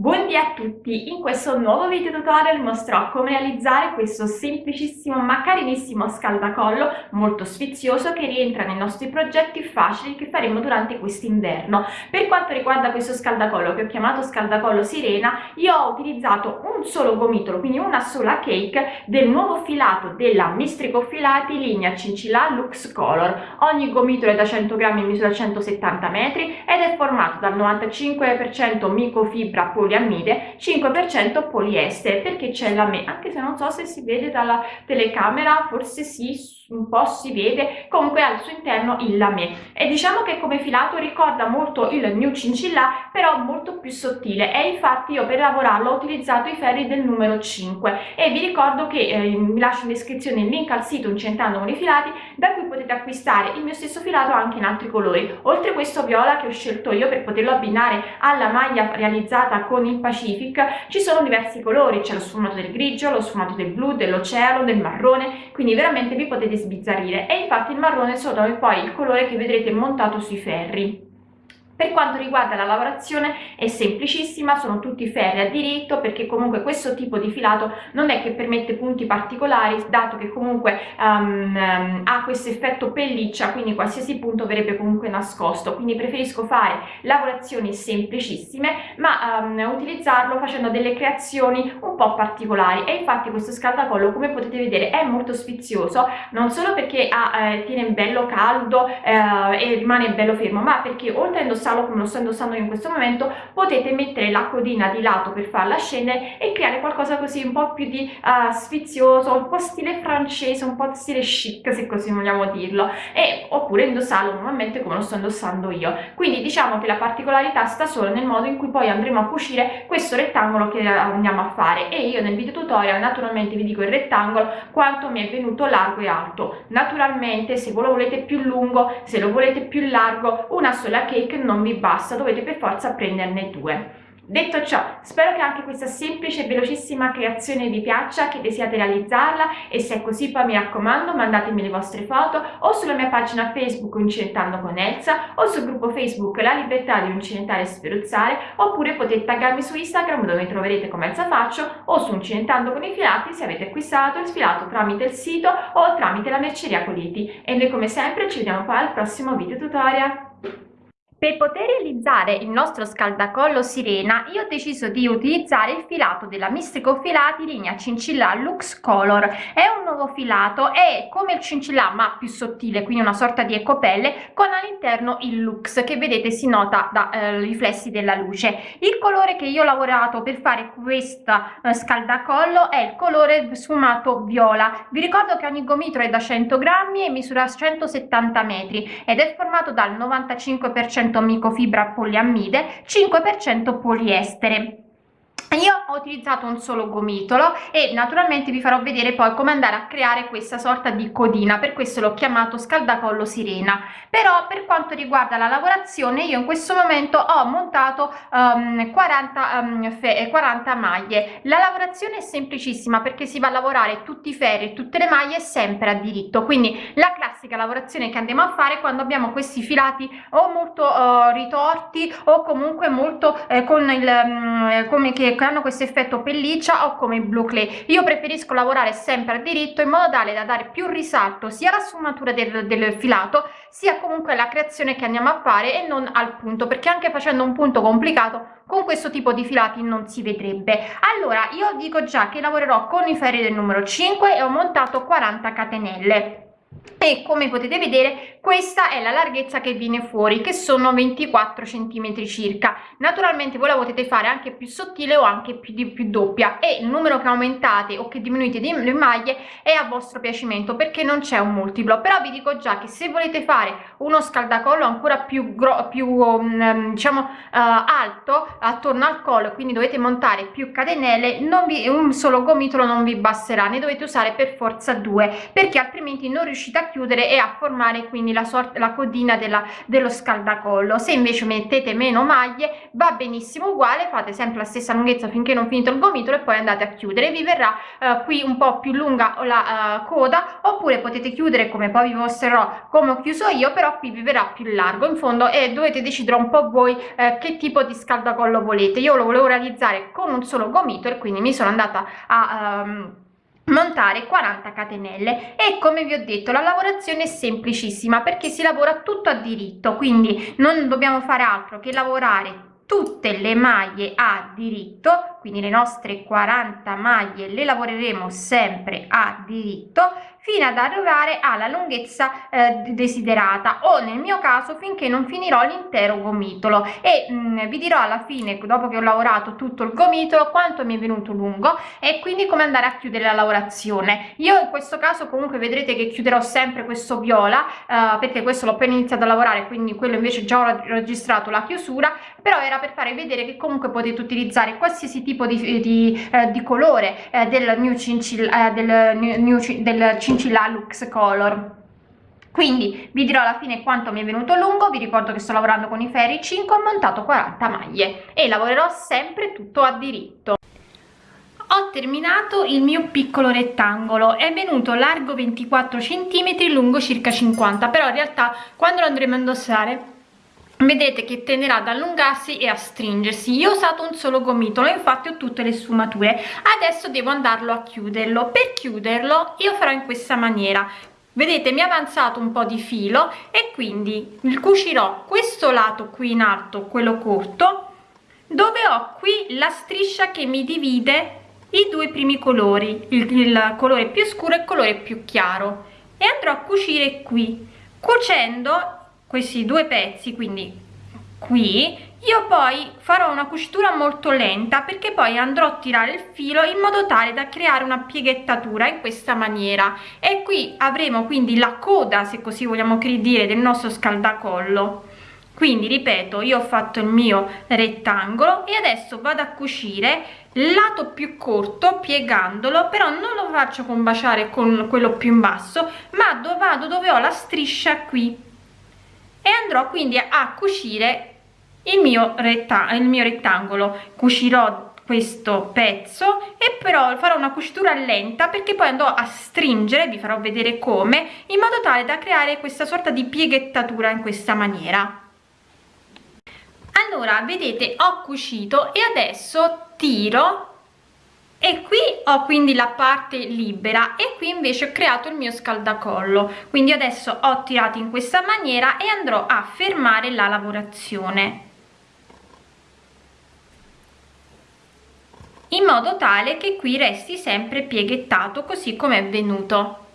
Buondì a tutti! In questo nuovo video tutorial mostrerò come realizzare questo semplicissimo ma carinissimo scaldacollo molto sfizioso che rientra nei nostri progetti facili che faremo durante quest'inverno. Per quanto riguarda questo scaldacollo che ho chiamato scaldacollo sirena, io ho utilizzato un solo gomitolo, quindi una sola cake del nuovo filato della Mistrico Filati linea Cincilla Lux Color. Ogni gomitolo è da 100 grammi in misura 170 metri ed è formato dal 95% microfibra poli poliammide 5% poliestere perché c'è la me anche se non so se si vede dalla telecamera forse sì un po' si vede comunque al suo interno il lame. E diciamo che come filato ricorda molto il New Cincilla però molto più sottile. E infatti io per lavorarlo ho utilizzato i ferri del numero 5 e vi ricordo che eh, vi lascio in descrizione il link al sito Incentando i filati da cui potete acquistare il mio stesso filato anche in altri colori. Oltre questo viola che ho scelto io per poterlo abbinare alla maglia realizzata con il Pacific ci sono diversi colori. C'è lo sfumato del grigio lo sfumato del blu dell'oceano del marrone. Quindi veramente vi potete sbizzarrire e infatti il marrone sono poi il colore che vedrete montato sui ferri per quanto riguarda la lavorazione è semplicissima, sono tutti ferri a diritto perché comunque questo tipo di filato non è che permette punti particolari dato che comunque um, ha questo effetto pelliccia quindi qualsiasi punto verrebbe comunque nascosto. Quindi preferisco fare lavorazioni semplicissime ma um, utilizzarlo facendo delle creazioni un po' particolari. E infatti questo scaldacollo come potete vedere è molto sfizioso non solo perché ha, eh, tiene bello caldo eh, e rimane bello fermo ma perché oltre a indossare indossarlo come lo sto indossando in questo momento potete mettere la codina di lato per farla scendere e creare qualcosa così un po' più di uh, sfizioso un po' stile francese un po' stile chic se così vogliamo dirlo. E oppure indossarlo normalmente come lo sto indossando io. Quindi diciamo che la particolarità sta solo nel modo in cui poi andremo a cucire questo rettangolo che andiamo a fare. E io nel video tutorial naturalmente vi dico il rettangolo quanto mi è venuto largo e alto. Naturalmente se voi lo volete più lungo se lo volete più largo una sola cake non non vi basta, dovete per forza prenderne due. Detto ciò, spero che anche questa semplice e velocissima creazione vi piaccia, che desiate realizzarla e se è così poi mi raccomando mandatemi le vostre foto o sulla mia pagina Facebook Uncinentando con Elsa o sul gruppo Facebook La Libertà di Uncinentare e Sferuzzare oppure potete taggarmi su Instagram dove mi troverete come Elsa Faccio o su Uncinentando con i filati se avete acquistato il filato tramite il sito o tramite la merceria Coliti e noi come sempre ci vediamo poi al prossimo video tutorial. Per poter realizzare il nostro scaldacollo sirena io ho deciso di utilizzare il filato della Mistrico Filati linea Cincilla Lux Color. È un nuovo filato, è come il cincilla ma più sottile, quindi una sorta di ecopelle con all'interno il Lux che vedete si nota dai eh, riflessi della luce. Il colore che io ho lavorato per fare questo eh, scaldacollo è il colore sfumato viola. Vi ricordo che ogni gomitolo è da 100 grammi e misura 170 metri ed è formato dal 95% 5% micofibra poliammide 5% poliestere io ho utilizzato un solo gomitolo e naturalmente vi farò vedere poi come andare a creare questa sorta di codina per questo l'ho chiamato scaldacollo sirena. Però per quanto riguarda la lavorazione io in questo momento ho montato um, 40, um, 40 maglie. La lavorazione è semplicissima perché si va a lavorare tutti i ferri tutte le maglie sempre a diritto. Quindi la classica lavorazione che andiamo a fare quando abbiamo questi filati o molto uh, ritorti o comunque molto eh, con il um, come che che hanno questo effetto pelliccia o come il blue clay. Io preferisco lavorare sempre a diritto in modo tale da dare più risalto sia alla sfumatura del, del filato sia comunque alla creazione che andiamo a fare e non al punto perché anche facendo un punto complicato con questo tipo di filati non si vedrebbe. Allora io dico già che lavorerò con i ferri del numero 5 e ho montato 40 catenelle e come potete vedere questa è la larghezza che viene fuori che sono 24 centimetri circa. Naturalmente voi la potete fare anche più sottile o anche più di più doppia. E il numero che aumentate o che diminuite le maglie è a vostro piacimento perché non c'è un multiplo. Però vi dico già che se volete fare uno scaldacollo ancora più più um, diciamo uh, alto attorno al collo quindi dovete montare più catenelle non vi un solo gomitolo non vi basterà. Ne dovete usare per forza due perché altrimenti non riuscite riuscite a chiudere e a formare quindi la sorta la codina della, dello scaldacollo. Se invece mettete meno maglie va benissimo uguale fate sempre la stessa lunghezza finché non finito il gomitolo e poi andate a chiudere. Vi verrà eh, qui un po più lunga la uh, coda oppure potete chiudere come poi vi mostrerò come ho chiuso io però qui vi verrà più largo. In fondo e dovete decidere un po voi eh, che tipo di scaldacollo volete. Io lo volevo realizzare con un solo gomitolo quindi mi sono andata a um, montare 40 catenelle. E come vi ho detto la lavorazione è semplicissima perché si lavora tutto a diritto quindi non dobbiamo fare altro che lavorare tutte le maglie a diritto quindi le nostre 40 maglie le lavoreremo sempre a diritto fino ad arrivare alla lunghezza eh, desiderata. O nel mio caso finché non finirò l'intero gomitolo. E mh, mm, vi dirò alla fine dopo che ho lavorato tutto il gomitolo quanto mi è venuto lungo e quindi come andare a chiudere la lavorazione. Io in questo caso comunque vedrete che chiuderò sempre questo viola eh, perché questo l'ho appena iniziato a lavorare quindi quello invece già ho registrato la chiusura però era per fare vedere che comunque potete utilizzare qualsiasi tipo di, di, eh, di colore eh, del new cincilla eh, del new, del cincilla lux color. Quindi vi dirò alla fine quanto mi è venuto lungo. Vi ricordo che sto lavorando con i ferri 5 ho montato 40 maglie e lavorerò sempre tutto a diritto. Ho terminato il mio piccolo rettangolo. È venuto largo 24 cm lungo circa 50 però in realtà quando lo andremo a indossare vedete che tenderà ad allungarsi e a stringersi. Io ho usato un solo gomitolo infatti ho tutte le sfumature. Adesso devo andarlo a chiuderlo. Per chiuderlo io farò in questa maniera. Vedete mi è avanzato un po di filo e quindi cucirò questo lato qui in alto quello corto dove ho qui la striscia che mi divide i due primi colori il, il colore più scuro e il colore più chiaro. E andrò a cucire qui cucendo questi due pezzi quindi qui io poi farò una cucitura molto lenta perché poi andrò a tirare il filo in modo tale da creare una pieghettatura in questa maniera. E qui avremo quindi la coda se così vogliamo dire del nostro scaldacollo. Quindi ripeto io ho fatto il mio rettangolo e adesso vado a cucire lato più corto piegandolo però non lo faccio combaciare con quello più in basso ma vado dove ho la striscia qui e andrò quindi a cucire il mio, il mio rettangolo. Cucirò questo pezzo e però farò una cucitura lenta perché poi andrò a stringere vi farò vedere come in modo tale da creare questa sorta di pieghettatura in questa maniera. Allora vedete ho cucito e adesso tiro e qui ho quindi la parte libera e qui invece ho creato il mio scaldacollo. Quindi adesso ho tirato in questa maniera e andrò a fermare la lavorazione. In modo tale che qui resti sempre pieghettato così come è venuto